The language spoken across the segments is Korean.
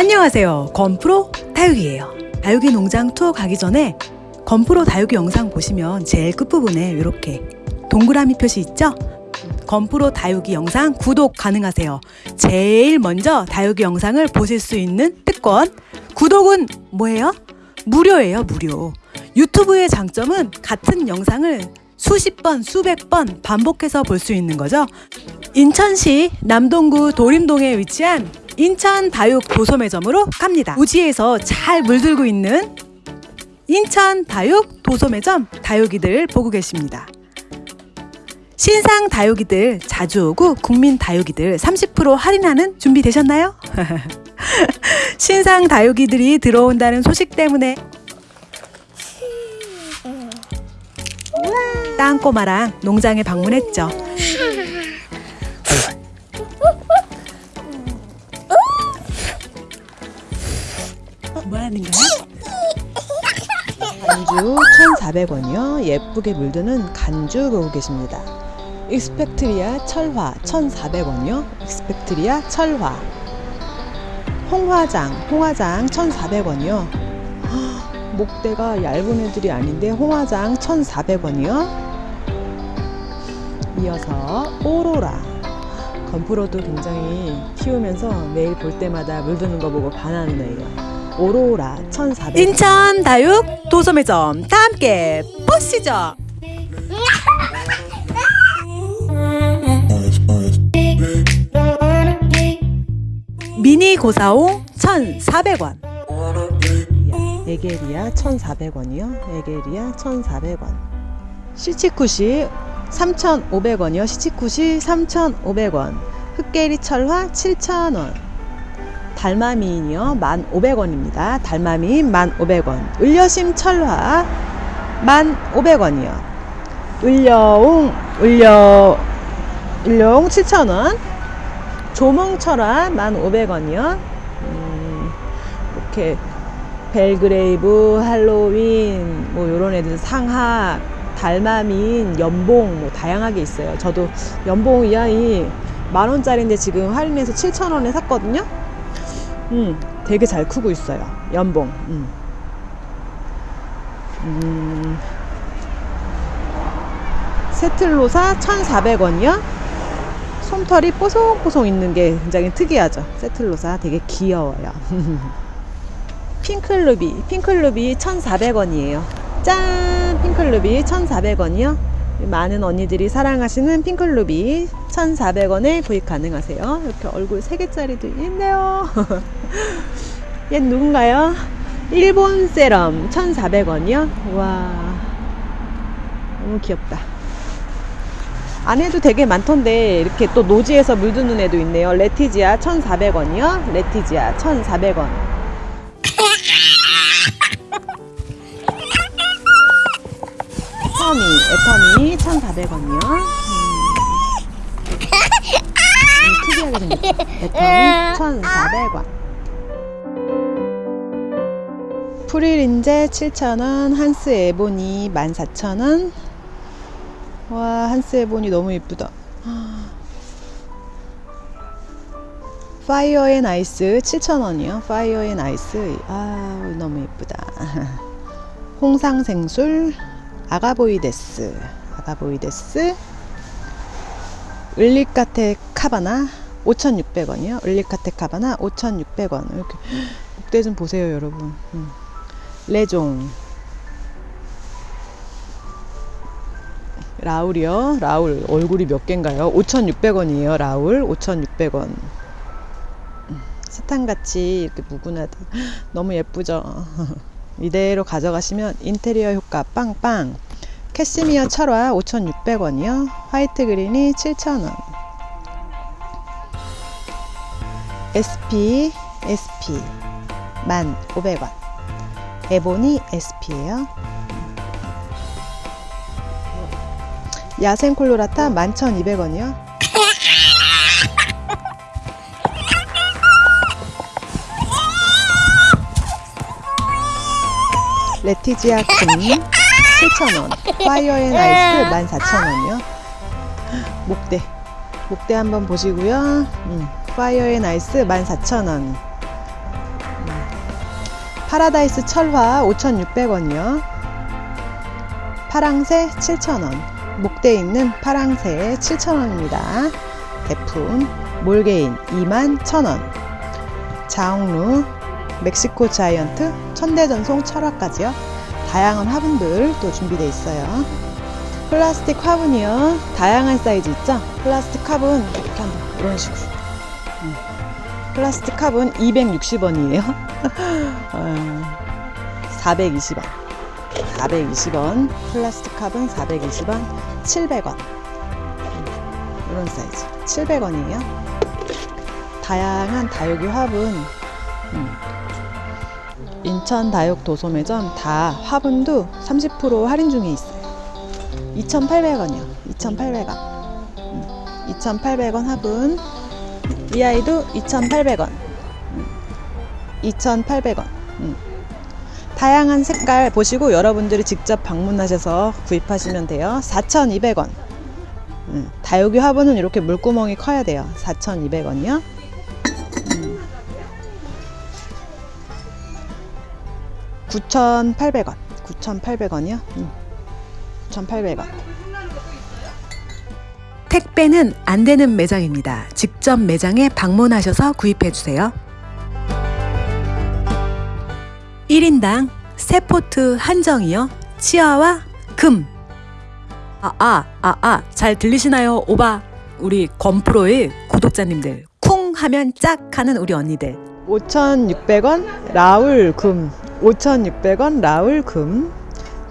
안녕하세요. 건프로 다육이에요. 다육이 농장 투어 가기 전에 건프로 다육이 영상 보시면 제일 끝부분에 이렇게 동그라미 표시 있죠? 건프로 다육이 영상 구독 가능하세요. 제일 먼저 다육이 영상을 보실 수 있는 특권. 구독은 뭐예요? 무료예요, 무료. 유튜브의 장점은 같은 영상을 수십 번, 수백 번 반복해서 볼 수 있는 거죠. 인천시 남동구 도림동에 위치한 인천 다육 도소매점으로 갑니다. 우지에서 잘 물들고 있는 인천 다육 도소매점 다육이들 보고 계십니다. 신상 다육이들 자주 오고 국민 다육이들 30% 할인하는 준비 되셨나요? 신상 다육이들이 들어온다는 소식 때문에 땅꼬마랑 농장에 방문했죠. 뭐 하는 거야? 간주 1,400원이요. 예쁘게 물드는 간주 보고 계십니다. 익스펙트리아 철화 1,400원이요. 익스펙트리아 철화. 홍화장, 홍화장 1,400원이요. 목대가 얇은 애들이 아닌데 홍화장 1,400원이요. 이어서 오로라. 건프로도 굉장히 키우면서 매일 볼 때마다 물드는 거 보고 반하는 애예요. 오로라 1,400원. 인천 다육 도소매점 다 함께 보시죠. 미니 고사홍 1,400원. 에게리아 1,400원이요. 에게리아 1,400원. 시치쿠시 3,500원이요. 시치쿠시 3,500원. 흑계리 철화 7,000원. 달마미인이요. 1,500원입니다. 달마미인 1,500원. 을려심 철화 1,500원이요. 을려옹 을려 을려옹 7,000원. 조몽철화 1,500원이요. 음, 이렇게 벨그레이브, 할로윈, 뭐 요런 애들 상학, 달마민, 연봉 뭐 다양하게 있어요. 저도 연봉 이 아이 만 원짜리인데 지금 할인해서 7천 원에 샀거든요. 음, 되게 잘 크고 있어요. 연봉. 음. 음, 세틀로사 1,400원이요. 솜털이 뽀송뽀송 있는 게 굉장히 특이하죠. 세틀로사 되게 귀여워요. 핑클루비, 핑클루비 1,400원이에요. 짠! 핑클루비 1,400원이요. 많은 언니들이 사랑하시는 핑클루비 1,400원에 구입 가능하세요. 이렇게 얼굴 3개짜리도 있네요. 얘 누군가요? 일본 세럼 1,400원이요. 와, 너무 귀엽다. 안에도 되게 많던데 이렇게 또 노지에서 물드는 애도 있네요. 레티지아 1,400원이요. 레티지아 1,400원. 에터미, 에터미 1,400원이요. 음. 특이하게 생겼죠. 에터미 1,400원. 프릴인제 7,000원, 한스 에보니 14,000원. 와, 한스 에보니 너무 예쁘다. Fire and Ice 7,000원이요. Fire and Ice. 아, 너무 예쁘다. 홍상생술 아가보이데스. 아가보이데스. 을리카테 카바나 5,600원이요. 을리카테 카바나 5,600원. 이렇게 목대 좀 보세요, 여러분. 음. 레종. 라울이요. 라울 얼굴이 몇 개인가요? 5,600원이에요. 라울 5,600원. 사탕같이 이렇게 무근하다. 너무 예쁘죠? 이대로 가져가시면 인테리어 효과 빵빵. 캐시미어 철화 5,600원이요. 화이트 그린이 7,000원. SP, SP 1,500원. 에보니 SP예요. 야생 콜로라타 11,200원이요. 레티지아 금 7,000원. 파이어 앤 아이스 14,000원이요. 목대. 목대 한번 보시고요. 음, Fire and Ice 14,000원. 파라다이스 철화 5,600원이요. 파랑새 7,000원. 목대 있는 파랑새 7,000원입니다. 대품 몰개인 21,000원. 자옥루 멕시코 자이언트 천대전송 철화까지요. 다양한 화분들 또 준비되어 있어요. 플라스틱 화분이요. 다양한 사이즈 있죠? 플라스틱 화분 이렇게 한번 이런 식으로. 음. 플라스틱 화분 260원이에요. 어, 420원. 420원. 플라스틱 화분 420원. 700원. 이런 사이즈. 700원이에요. 다양한 다육이 화분. 음. 인천 다육 도소매점 다 화분도 30% 할인 중에 있어요. 2,800원이요. 2,800원. 2,800원 화분. 이 아이도 2,800원. 2,800원. 음. 다양한 색깔 보시고 여러분들이 직접 방문하셔서 구입하시면 돼요. 4,200원. 음. 다육이 화분은 이렇게 물구멍이 커야 돼요. 4,200원이요. 9,800원. 9,800원이요. 음. 9,800원. 택배는 안 되는 매장입니다. 직접 매장에 방문하셔서 구입해 주세요. 1인당 세포트 한정이요. 치아와 금. 아, 아, 아, 아, 잘 들리시나요? 오바. 우리 건프로의 구독자님들. 쿵 하면 짝 하는 우리 언니들. 5,600원 라울 금 5,600원 라울 금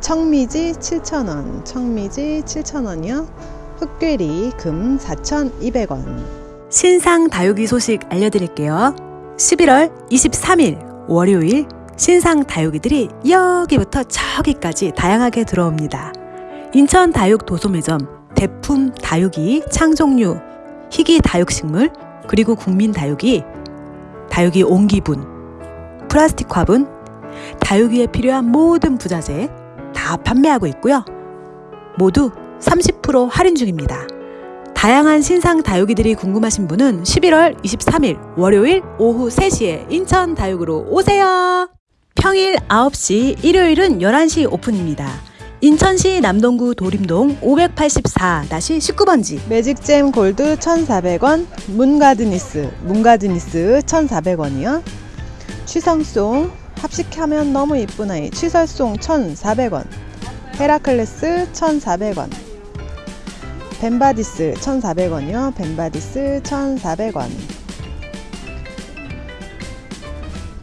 청미지 7,000원 청미지 7,000원이요 흑괴리 금 4,200원 신상 다육이 소식 알려드릴게요. 11월 23일 월요일 신상 다육이들이 여기부터 저기까지 다양하게 들어옵니다. 인천 다육 도소매점 대품 다육이 창종류 희귀 다육식물 그리고 국민 다육이 다육이 옹기분 플라스틱 화분 다육이에 필요한 모든 부자재 다 판매하고 있고요. 모두 30% 할인 중입니다. 다양한 신상 다육이들이 궁금하신 분은 11월 23일 월요일 오후 3시에 인천 다육으로 오세요. 평일 9시, 일요일은 11시 오픈입니다. 인천시 남동구 도림동 584-19번지 매직잼 골드 1,400원 문가드니스 문가드니스 1,400원이요 취설송 합식하면 너무 이쁜 아이. 취설송 1,400원. 헤라클레스 1,400원. 벤바디스 1,400원이요. 벤바디스 1,400원.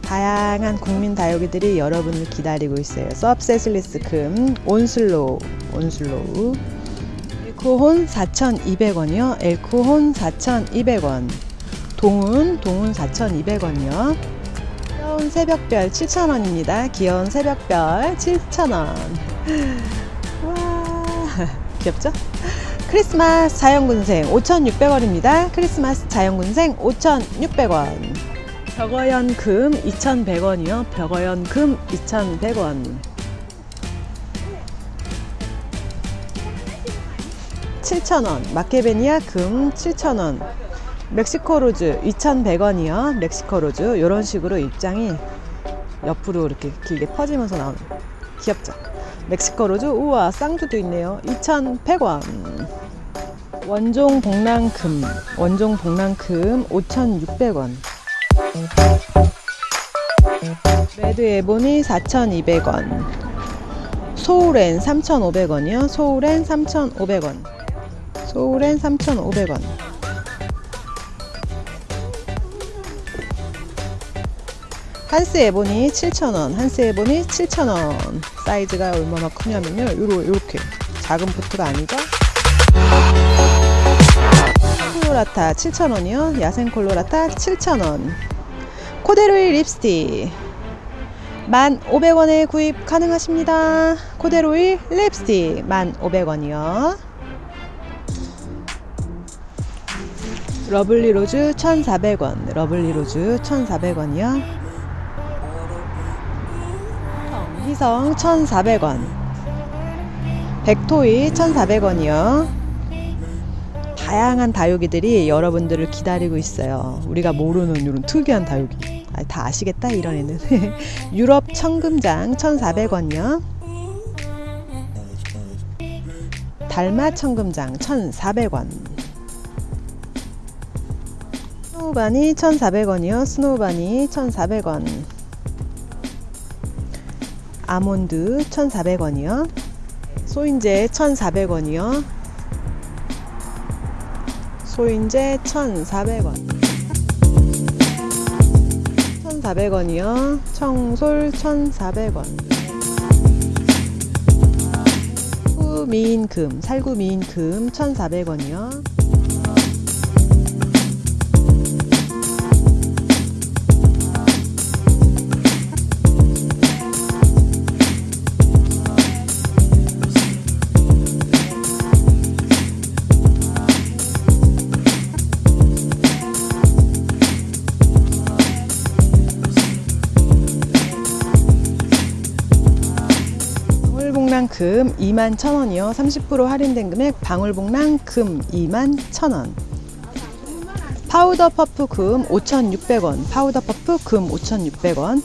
다양한 국민 다육이들이 여러분을 기다리고 있어요. 섭세실리스 금 온슬로우 온슬로우. 엘크혼 4,200원이요. 엘크혼 4,200원. 동운 동운 4,200원이요 귀여운 새벽별 7,000원입니다. 귀여운 새벽별 7,000원. 와, 귀엽죠? 크리스마스 자연군생 5,600원입니다. 크리스마스 자연군생 5,600원. 벽어연 금 2,100원이요. 벽어연 금 2,100원. 7,000원. 마케베니아 금 7,000원. 멕시코 로즈 2,100원이요. 멕시코 로즈 이런 식으로 입장이 옆으로 이렇게 길게 퍼지면서 나오는 귀엽죠? 멕시코 로즈 우와 쌍두도 있네요. 2,100원. 원종 복랑금 원종 복랑금 5,600원. 레드 에보니 4,200원. 소울엔 3,500원이요. 소울엔 3,500원. 소울엔 3,500원. 한스 에보니 7,000원, 한스 에보니 7,000원. 사이즈가 얼마나 크냐면요. 요렇게. 작은 포트가 아니죠? 콜로라타 7,000원이요. 야생 콜로라타 7,000원. 코데로일 립스틱. 1,500원에 구입 가능하십니다. 코데로일 립스틱 1,500원이요. lovely rose 1,400원. lovely rose 1,400원이요. 희성 1,400원. 백토이 1,400원이요. 다양한 다육이들이 여러분들을 기다리고 있어요. 우리가 모르는 이런 특이한 다육이. 아, 다 아시겠다 이런 애는 유럽 청금장 1,400원이요. 달마 청금장 1,400원. 스노우바니 1,400원이요. 스노우바니 1,400원. 아몬드 1,400원이요. 소인제 1,400원이요. 소인제 1,400원. 1,400원이요. 청솔 1,400원. 후미인금, 살구 미인금 1,400원이요. 금 2만 1,000원이요. 30% 할인된 금액 방울복랑 금 2만 1,000원. powder puff 금 5,600원. powder puff 금 5,600원.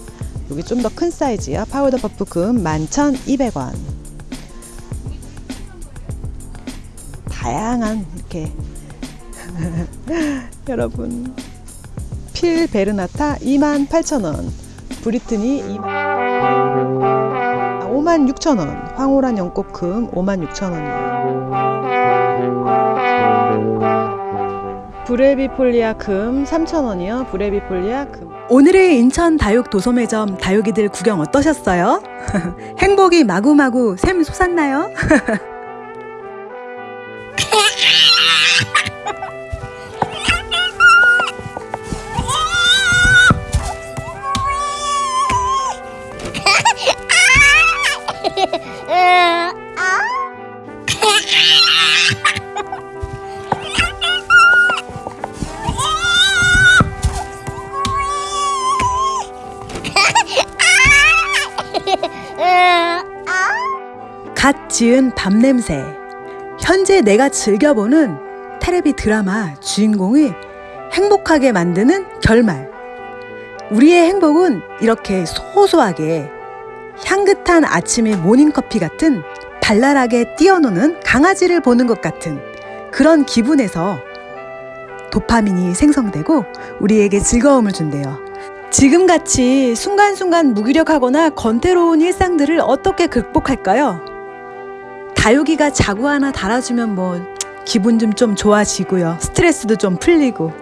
여기 좀 더 큰 사이즈야. powder puff 금 11,200원. 다양한 이렇게 여러분 필 베르나타 28,000원. 브리트니 2만 아, 56,000원. 황홀한 연꽃금 56,000원이요. 브레비폴리아 금 3,000원이요. 브레비폴리아 금. 오늘의 인천 다육 도소매점 다육이들 구경 어떠셨어요? 행복이 마구마구 샘 솟았나요? 지은 밤 냄새. 현재 내가 즐겨보는 테레비 드라마 주인공이 행복하게 만드는 결말. 우리의 행복은 이렇게 소소하게 향긋한 아침의 모닝커피 같은 발랄하게 뛰어노는 강아지를 보는 것 같은 그런 기분에서 도파민이 생성되고 우리에게 즐거움을 준대요. 지금같이 순간순간 무기력하거나 건태로운 일상들을 어떻게 극복할까요? 다육이가 자구 하나 달아주면 뭐 기분 좀 좀 좋아지고요. 스트레스도 좀 풀리고.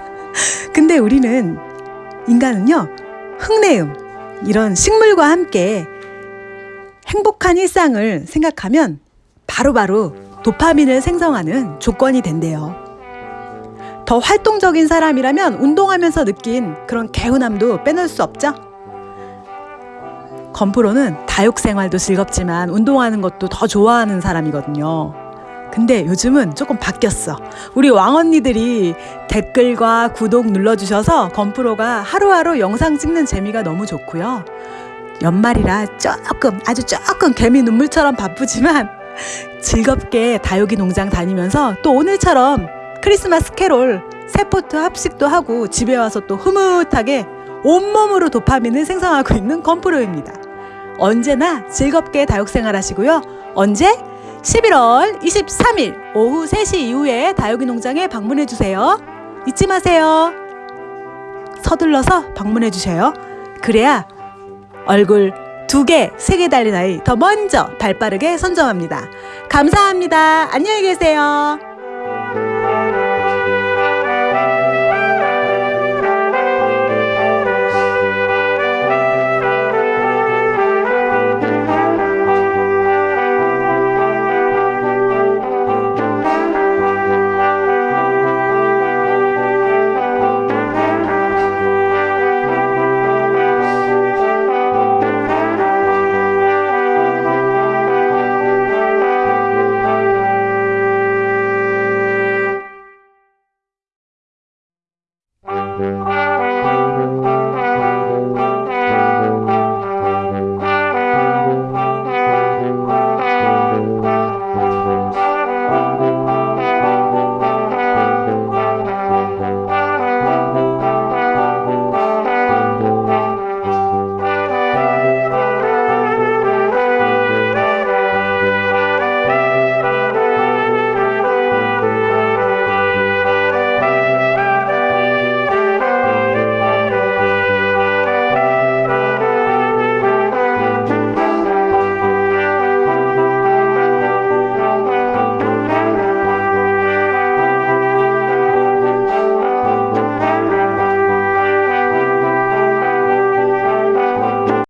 근데 우리는 인간은요, 흙내음, 이런 식물과 함께 행복한 일상을 생각하면 바로바로 도파민을 생성하는 조건이 된대요. 더 활동적인 사람이라면 운동하면서 느낀 그런 개운함도 빼놓을 수 없죠? 건프로는 다육 생활도 즐겁지만 운동하는 것도 더 좋아하는 사람이거든요. 근데 요즘은 조금 바뀌었어. 우리 왕언니들이 댓글과 구독 눌러주셔서 건프로가 하루하루 영상 찍는 재미가 너무 좋고요. 연말이라 조금, 아주 조금 개미 눈물처럼 바쁘지만 즐겁게 다육이 농장 다니면서 또 오늘처럼 크리스마스 캐롤, 세포트 합식도 하고 집에 와서 또 흐뭇하게 온몸으로 도파민을 생성하고 있는 건프로입니다. 언제나 즐겁게 다육 생활 하시고요. 언제? 11월 23일 오후 3시 이후에 다육이 농장에 방문해 주세요. 잊지 마세요. 서둘러서 방문해 주셔요. 그래야 얼굴 두 개, 세 개 달린 아이 더 먼저 발 빠르게 선점합니다. 감사합니다. 안녕히 계세요.